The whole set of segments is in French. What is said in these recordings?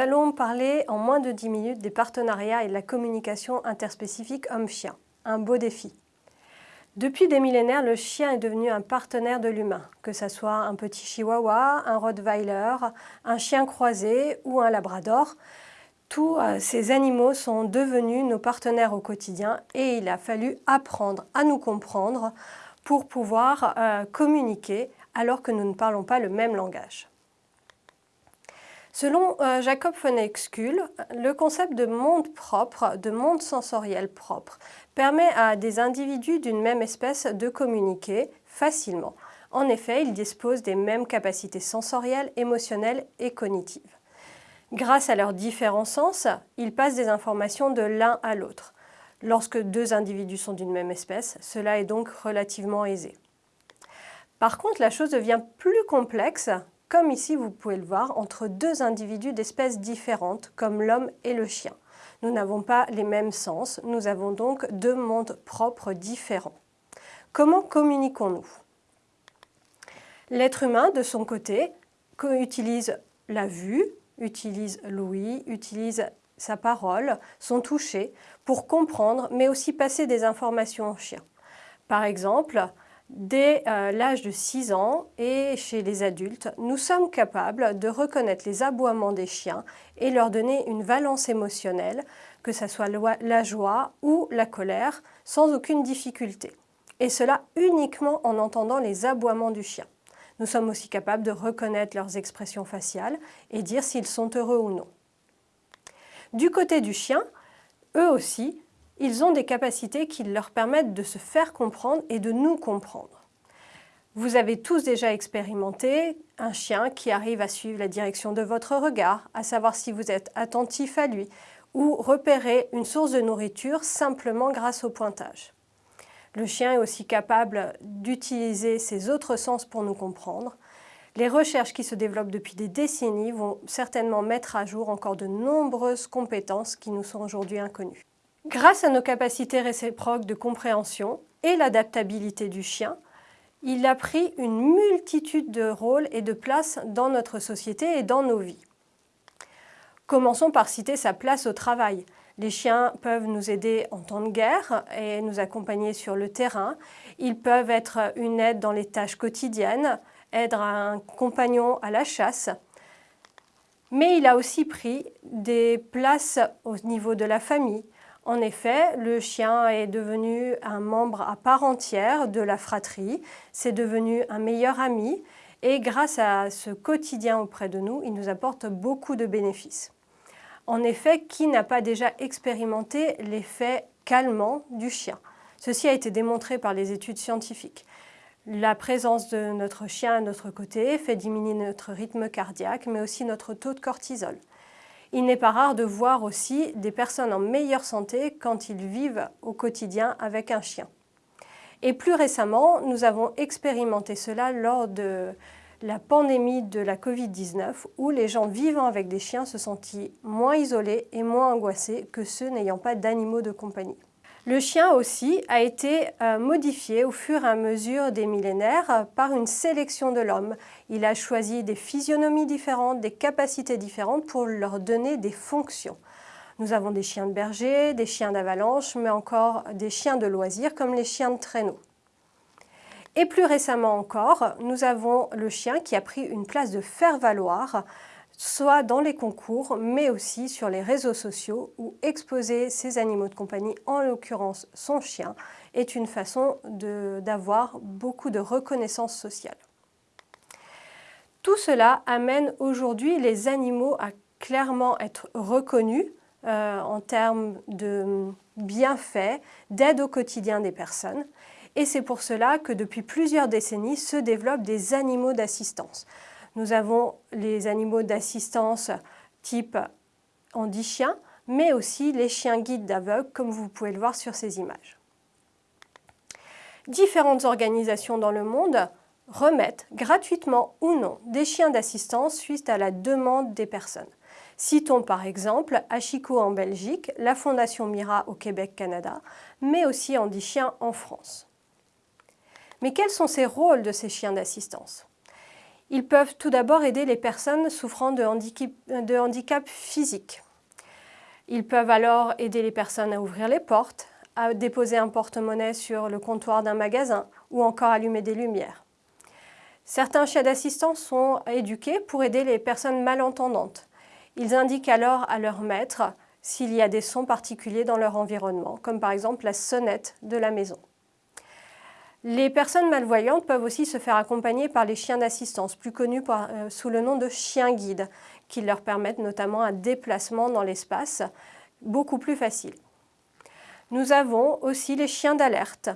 Allons parler en moins de 10 minutes des partenariats et de la communication interspécifique homme-chien. Un beau défi. Depuis des millénaires, le chien est devenu un partenaire de l'humain, que ce soit un petit chihuahua, un rottweiler, un chien croisé ou un labrador. Tous euh, ces animaux sont devenus nos partenaires au quotidien et il a fallu apprendre à nous comprendre pour pouvoir euh, communiquer alors que nous ne parlons pas le même langage. Selon euh, Jacob von Exkull, le concept de monde propre, de monde sensoriel propre, permet à des individus d'une même espèce de communiquer facilement. En effet, ils disposent des mêmes capacités sensorielles, émotionnelles et cognitives. Grâce à leurs différents sens, ils passent des informations de l'un à l'autre. Lorsque deux individus sont d'une même espèce, cela est donc relativement aisé. Par contre, la chose devient plus complexe comme ici vous pouvez le voir, entre deux individus d'espèces différentes, comme l'homme et le chien. Nous n'avons pas les mêmes sens, nous avons donc deux mondes propres différents. Comment communiquons-nous? L'être humain, de son côté, utilise la vue, utilise l'ouïe, utilise sa parole, son toucher, pour comprendre, mais aussi passer des informations au chien. Par exemple, Dès euh, l'âge de 6 ans et chez les adultes, nous sommes capables de reconnaître les aboiements des chiens et leur donner une valence émotionnelle, que ce soit la joie ou la colère, sans aucune difficulté. Et cela uniquement en entendant les aboiements du chien. Nous sommes aussi capables de reconnaître leurs expressions faciales et dire s'ils sont heureux ou non. Du côté du chien, eux aussi, ils ont des capacités qui leur permettent de se faire comprendre et de nous comprendre. Vous avez tous déjà expérimenté un chien qui arrive à suivre la direction de votre regard, à savoir si vous êtes attentif à lui, ou repérer une source de nourriture simplement grâce au pointage. Le chien est aussi capable d'utiliser ses autres sens pour nous comprendre. Les recherches qui se développent depuis des décennies vont certainement mettre à jour encore de nombreuses compétences qui nous sont aujourd'hui inconnues. Grâce à nos capacités réciproques de compréhension et l'adaptabilité du chien, il a pris une multitude de rôles et de places dans notre société et dans nos vies. Commençons par citer sa place au travail. Les chiens peuvent nous aider en temps de guerre et nous accompagner sur le terrain. Ils peuvent être une aide dans les tâches quotidiennes, être un compagnon à la chasse. Mais il a aussi pris des places au niveau de la famille, en effet, le chien est devenu un membre à part entière de la fratrie, c'est devenu un meilleur ami et grâce à ce quotidien auprès de nous, il nous apporte beaucoup de bénéfices. En effet, qui n'a pas déjà expérimenté l'effet calmant du chien? Ceci a été démontré par les études scientifiques. La présence de notre chien à notre côté fait diminuer notre rythme cardiaque, mais aussi notre taux de cortisol. Il n'est pas rare de voir aussi des personnes en meilleure santé quand ils vivent au quotidien avec un chien. Et plus récemment, nous avons expérimenté cela lors de la pandémie de la Covid-19 où les gens vivant avec des chiens se sentent moins isolés et moins angoissés que ceux n'ayant pas d'animaux de compagnie. Le chien aussi a été euh, modifié au fur et à mesure des millénaires par une sélection de l'homme. Il a choisi des physionomies différentes, des capacités différentes pour leur donner des fonctions. Nous avons des chiens de berger, des chiens d'avalanche, mais encore des chiens de loisirs comme les chiens de traîneau. Et plus récemment encore, nous avons le chien qui a pris une place de faire-valoir soit dans les concours, mais aussi sur les réseaux sociaux où exposer ses animaux de compagnie, en l'occurrence son chien, est une façon d'avoir beaucoup de reconnaissance sociale. Tout cela amène aujourd'hui les animaux à clairement être reconnus euh, en termes de bienfaits, d'aide au quotidien des personnes. Et c'est pour cela que depuis plusieurs décennies se développent des animaux d'assistance. Nous avons les animaux d'assistance type handi-chien, mais aussi les chiens guides d'aveugles, comme vous pouvez le voir sur ces images. Différentes organisations dans le monde remettent gratuitement ou non des chiens d'assistance suite à la demande des personnes. Citons par exemple Achiko en Belgique, la Fondation Mira au Québec-Canada, mais aussi Andy Chien en France. Mais quels sont ces rôles de ces chiens d'assistance? Ils peuvent tout d'abord aider les personnes souffrant de handicap, physique. Ils peuvent alors aider les personnes à ouvrir les portes, à déposer un porte-monnaie sur le comptoir d'un magasin ou encore allumer des lumières. Certains chiens d'assistance sont éduqués pour aider les personnes malentendantes. Ils indiquent alors à leur maître s'il y a des sons particuliers dans leur environnement, comme par exemple la sonnette de la maison. Les personnes malvoyantes peuvent aussi se faire accompagner par les chiens d'assistance, plus connus euh, sous le nom de chiens guides, qui leur permettent notamment un déplacement dans l'espace beaucoup plus facile. Nous avons aussi les chiens d'alerte.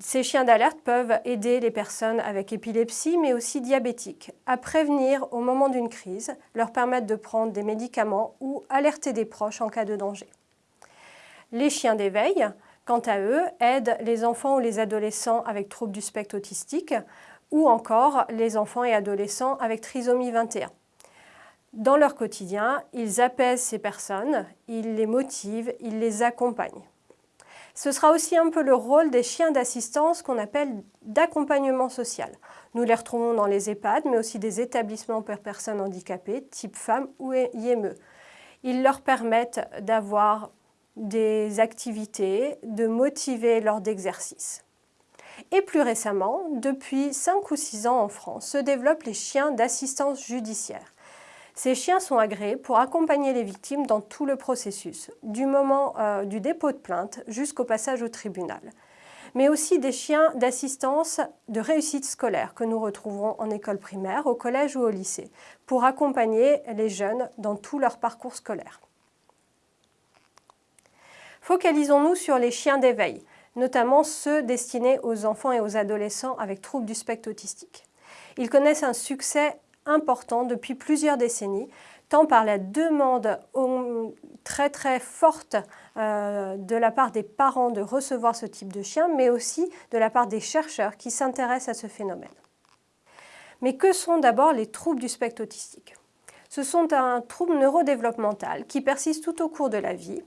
Ces chiens d'alerte peuvent aider les personnes avec épilepsie, mais aussi diabétiques, à prévenir au moment d'une crise, leur permettre de prendre des médicaments ou alerter des proches en cas de danger. Les chiens d'éveil quant à eux, aident les enfants ou les adolescents avec troubles du spectre autistique ou encore les enfants et adolescents avec trisomie 21. Dans leur quotidien, ils apaisent ces personnes, ils les motivent, ils les accompagnent. Ce sera aussi un peu le rôle des chiens d'assistance qu'on appelle d'accompagnement social. Nous les retrouvons dans les EHPAD, mais aussi des établissements pour personnes handicapées, type femmes ou IME. Ils leur permettent d'avoir des activités, de motiver lors d'exercices. Et plus récemment, depuis 5 ou 6 ans en France, se développent les chiens d'assistance judiciaire. Ces chiens sont agréés pour accompagner les victimes dans tout le processus, du moment euh, du dépôt de plainte jusqu'au passage au tribunal. Mais aussi des chiens d'assistance de réussite scolaire que nous retrouverons en école primaire, au collège ou au lycée, pour accompagner les jeunes dans tout leur parcours scolaire. Focalisons-nous sur les chiens d'éveil, notamment ceux destinés aux enfants et aux adolescents avec troubles du spectre autistique. Ils connaissent un succès important depuis plusieurs décennies, tant par la demande très très forte euh, de la part des parents de recevoir ce type de chien, mais aussi de la part des chercheurs qui s'intéressent à ce phénomène. Mais que sont d'abord les troubles du spectre autistique? Ce sont un trouble neurodéveloppemental qui persiste tout au cours de la vie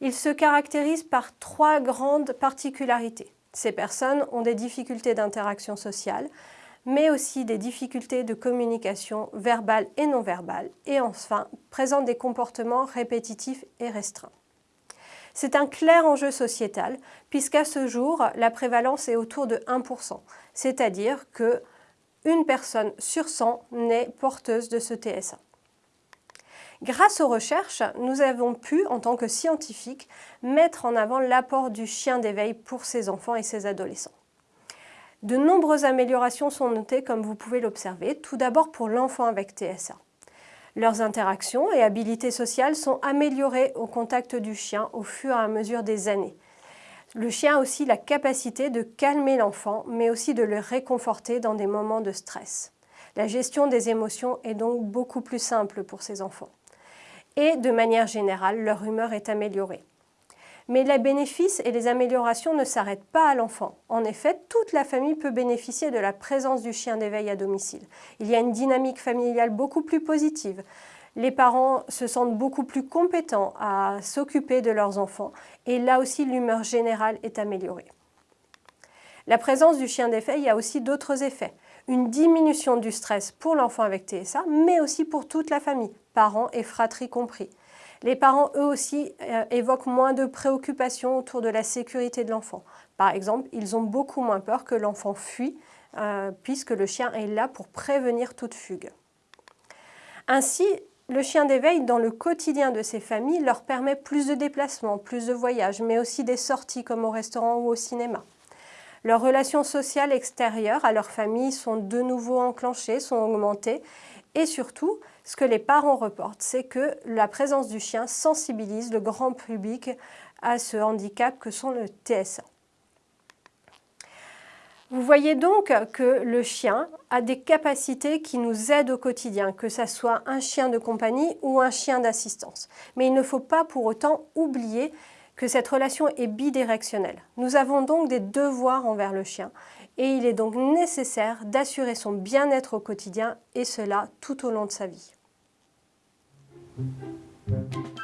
il se caractérise par trois grandes particularités. Ces personnes ont des difficultés d'interaction sociale, mais aussi des difficultés de communication verbale et non verbale, et enfin présentent des comportements répétitifs et restreints. C'est un clair enjeu sociétal, puisqu'à ce jour, la prévalence est autour de 1%, c'est-à-dire que une personne sur 100 naît porteuse de ce TSA. Grâce aux recherches, nous avons pu, en tant que scientifiques, mettre en avant l'apport du chien d'éveil pour ces enfants et ces adolescents. De nombreuses améliorations sont notées comme vous pouvez l'observer, tout d'abord pour l'enfant avec TSA. Leurs interactions et habilités sociales sont améliorées au contact du chien au fur et à mesure des années. Le chien a aussi la capacité de calmer l'enfant, mais aussi de le réconforter dans des moments de stress. La gestion des émotions est donc beaucoup plus simple pour ces enfants et de manière générale, leur humeur est améliorée. Mais les bénéfices et les améliorations ne s'arrêtent pas à l'enfant. En effet, toute la famille peut bénéficier de la présence du chien d'éveil à domicile. Il y a une dynamique familiale beaucoup plus positive. Les parents se sentent beaucoup plus compétents à s'occuper de leurs enfants et là aussi l'humeur générale est améliorée. La présence du chien d'éveil a aussi d'autres effets une diminution du stress pour l'enfant avec TSA, mais aussi pour toute la famille, parents et fratries compris. Les parents, eux aussi, euh, évoquent moins de préoccupations autour de la sécurité de l'enfant. Par exemple, ils ont beaucoup moins peur que l'enfant fuit, euh, puisque le chien est là pour prévenir toute fugue. Ainsi, le chien d'éveil dans le quotidien de ces familles leur permet plus de déplacements, plus de voyages, mais aussi des sorties comme au restaurant ou au cinéma. Leurs relations sociales extérieures à leur famille sont de nouveau enclenchées, sont augmentées et surtout, ce que les parents reportent, c'est que la présence du chien sensibilise le grand public à ce handicap que sont le TSA. Vous voyez donc que le chien a des capacités qui nous aident au quotidien, que ce soit un chien de compagnie ou un chien d'assistance. Mais il ne faut pas pour autant oublier que cette relation est bidirectionnelle. Nous avons donc des devoirs envers le chien et il est donc nécessaire d'assurer son bien-être au quotidien et cela tout au long de sa vie. Thank you.